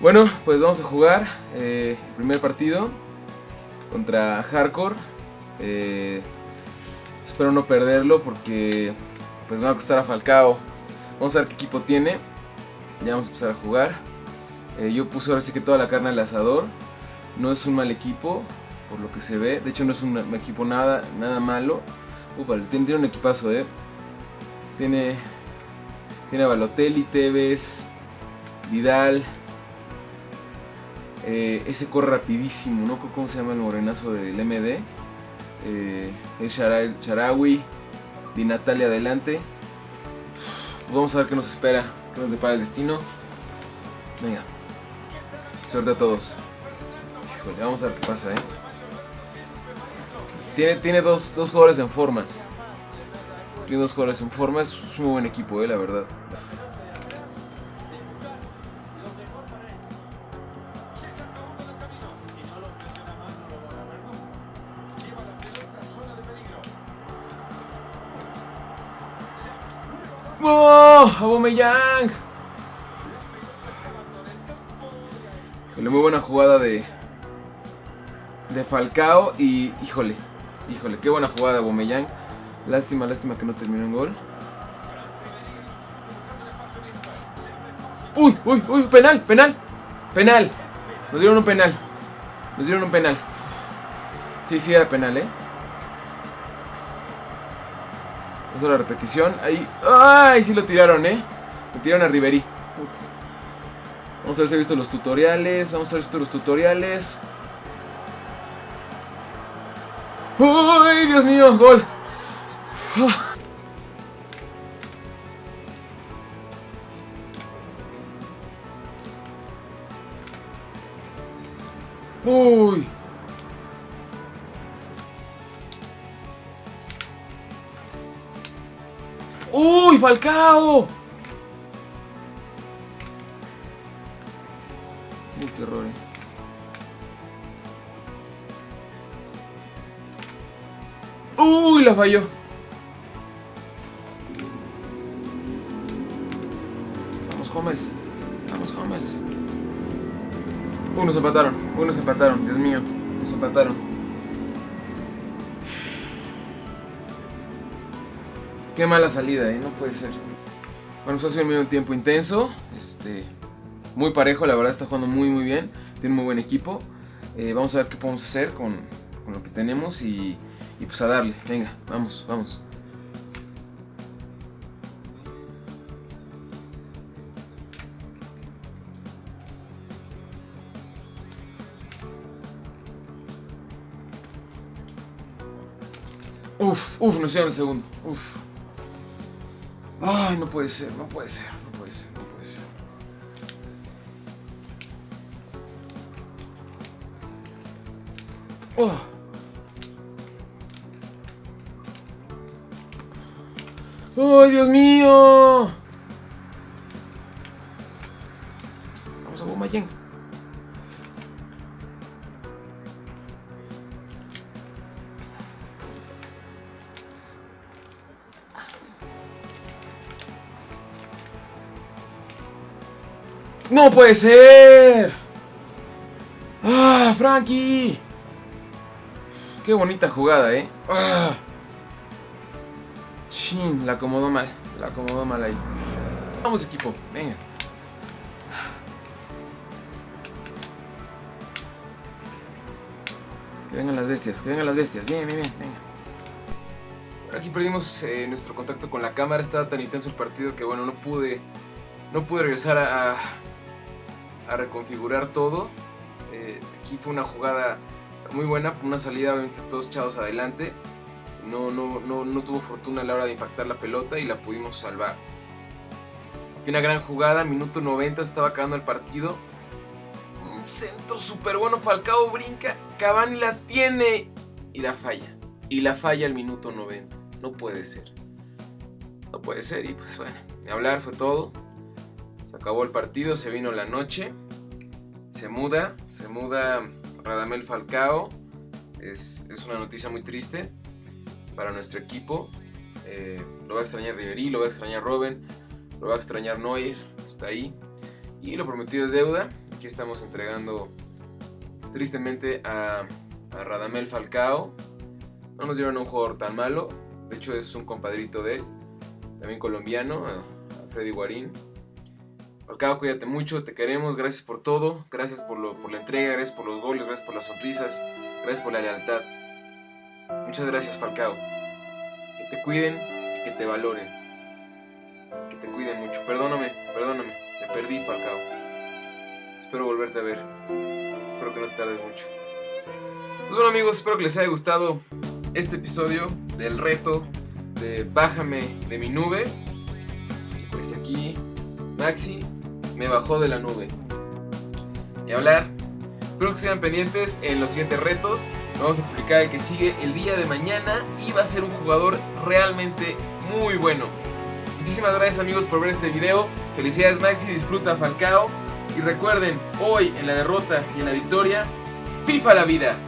Bueno, pues vamos a jugar eh, el primer partido contra Hardcore. Eh, espero no perderlo porque pues me va a costar a Falcao. Vamos a ver qué equipo tiene. Ya vamos a empezar a jugar. Eh, yo puse ahora sí que toda la carne al asador. No es un mal equipo, por lo que se ve. De hecho no es un equipo nada, nada malo. tiene, un equipazo, eh. Tiene, tiene a Balotelli, Tevez, Vidal, eh, ese corre rapidísimo, ¿no? ¿Cómo se llama el morenazo del MD? Eh, el Sharawi, Di Natalia adelante. Pues vamos a ver qué nos espera, qué nos depara el destino. Venga, suerte a todos. Híjole, vamos a ver qué pasa, ¿eh? Tiene, tiene dos, dos jugadores en forma. Tiene dos jugadores en forma, es un muy buen equipo, ¿eh? La verdad. ¡Oh! ¡Abomeyang! Híjole, muy buena jugada de de Falcao y híjole, híjole, qué buena jugada de Abomeyang. Lástima, lástima que no terminó en gol. Uy, uy, uy, penal, penal, penal. Nos dieron un penal. Nos dieron un penal. Sí, sí era penal, eh. Vamos a la repetición. Ahí. ¡Ay! Sí lo tiraron, ¿eh? Lo tiraron a Riverí. Vamos a ver si he visto los tutoriales. Vamos a ver si he visto los tutoriales. ¡Uy! Dios mío, gol. Uy. ¡Uy, Falcao! Uy, qué error. Eh. ¡Uy, la falló! Vamos, Hummels. Vamos, Hummels. Uy, nos empataron. Uy, nos empataron. Dios mío. Nos empataron. Qué mala salida, ¿eh? No puede ser. Bueno, pues ha sido un tiempo intenso. Este, muy parejo, la verdad está jugando muy muy bien. Tiene muy buen equipo. Eh, vamos a ver qué podemos hacer con, lo que tenemos y pues a darle. Venga, vamos, vamos. Uf, uf, nos hicieron el segundo. Uf. Ay, no puede ser, no puede ser, no puede ser, no puede ser. Oh. ¡Ay, Dios mío! Vamos a Guamayén. ¡No puede ser! ¡Ah, Frankie! Qué bonita jugada, ¿eh? ¡Ah! Chin, la acomodó mal. La acomodó mal ahí. Vamos, equipo. Venga. Que vengan las bestias, que vengan las bestias. Bien, bien, bien. Venga. Aquí perdimos eh, nuestro contacto con la cámara. Estaba tan intenso el partido que, bueno, no pude... No pude regresar a a reconfigurar todo. Eh, aquí fue una jugada muy buena, una salida obviamente todos echados adelante. No, no, no, no tuvo fortuna a la hora de impactar la pelota y la pudimos salvar. una gran jugada, minuto 90 estaba acabando el partido. Un centro súper bueno, Falcao brinca, Cavani la tiene y la falla. Y la falla al minuto 90. No puede ser. No puede ser y pues bueno, de hablar fue todo. Acabó el partido, se vino la noche. Se muda, se muda Radamel Falcao. Es, una noticia muy triste para nuestro equipo. Eh, lo va a extrañar Riverí, lo va a extrañar Robben, lo va a extrañar Neuer, está ahí. Y lo prometido es deuda. Aquí estamos entregando tristemente a, Radamel Falcao. No nos dieron un jugador tan malo. De hecho es un compadrito de él. También colombiano, Freddy Guarín. Falcao, cuídate mucho, te queremos, gracias por todo, gracias por, por la entrega, gracias por los goles, gracias por las sonrisas, gracias por la lealtad. Muchas gracias Falcao. Que te cuiden y que te valoren. Que te cuiden mucho. Perdóname, perdóname. Te perdí, Falcao. Espero volverte a ver. Espero que no te tardes mucho. Pues bueno amigos, espero que les haya gustado este episodio del reto de Bájame de mi nube. Pues aquí Maxi me bajó de la nube. Y hablar. Espero que sigan pendientes en los siguientes retos. Vamos a publicar el que sigue el día de mañana y va a ser un jugador realmente muy bueno. Muchísimas gracias amigos por ver este video. Felicidades Maxi, disfruta Falcao. Y recuerden, hoy en la derrota y en la victoria, FIFA la vida.